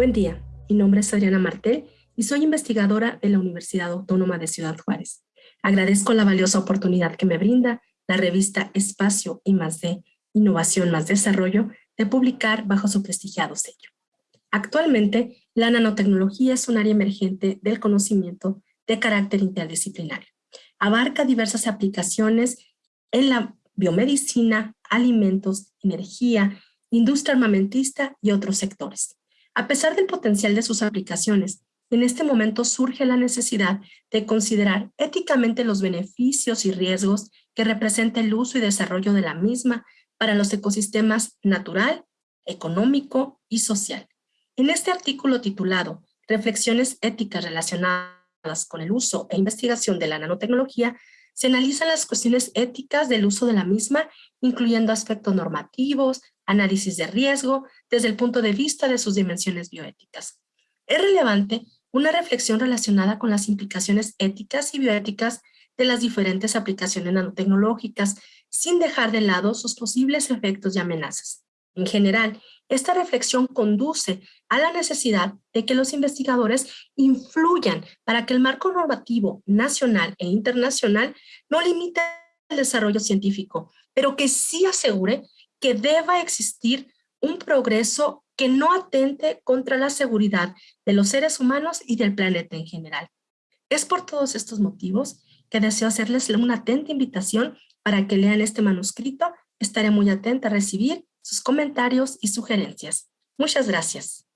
Buen día, mi nombre es Adriana Martel y soy investigadora de la Universidad Autónoma de Ciudad Juárez. Agradezco la valiosa oportunidad que me brinda la revista Espacio y más de Innovación más Desarrollo de publicar bajo su prestigiado sello. Actualmente, la nanotecnología es un área emergente del conocimiento de carácter interdisciplinario. Abarca diversas aplicaciones en la biomedicina, alimentos, energía, industria armamentista y otros sectores. A pesar del potencial de sus aplicaciones, en este momento surge la necesidad de considerar éticamente los beneficios y riesgos que representa el uso y desarrollo de la misma para los ecosistemas natural, económico y social. En este artículo titulado Reflexiones éticas relacionadas con el uso e investigación de la nanotecnología, se analizan las cuestiones éticas del uso de la misma, incluyendo aspectos normativos, análisis de riesgo, desde el punto de vista de sus dimensiones bioéticas. Es relevante una reflexión relacionada con las implicaciones éticas y bioéticas de las diferentes aplicaciones nanotecnológicas, sin dejar de lado sus posibles efectos y amenazas. En general, esta reflexión conduce a la necesidad de que los investigadores influyan para que el marco normativo nacional e internacional no limite el desarrollo científico, pero que sí asegure que deba existir un progreso que no atente contra la seguridad de los seres humanos y del planeta en general. Es por todos estos motivos que deseo hacerles una atenta invitación para que lean este manuscrito. Estaré muy atenta a recibir sus comentarios y sugerencias. Muchas gracias.